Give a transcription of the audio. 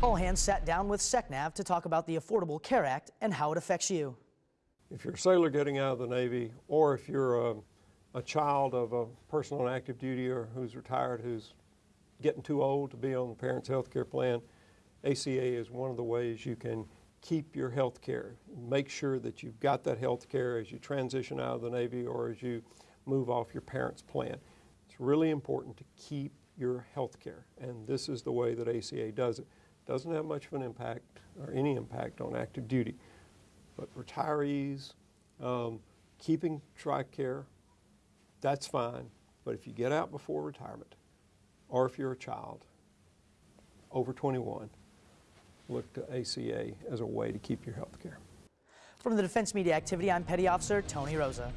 All hands sat down with SECNAV to talk about the Affordable Care Act and how it affects you. If you're a sailor getting out of the Navy, or if you're a, a child of a person on active duty or who's retired who's getting too old to be on the parent's health care plan, ACA is one of the ways you can keep your health care. Make sure that you've got that health care as you transition out of the Navy or as you move off your parent's plan. It's really important to keep your health care, and this is the way that ACA does it. Doesn't have much of an impact or any impact on active duty, but retirees, um, keeping TRICARE, that's fine, but if you get out before retirement, or if you're a child over 21, look to ACA as a way to keep your health care. From the Defense Media Activity, I'm Petty Officer Tony Rosa.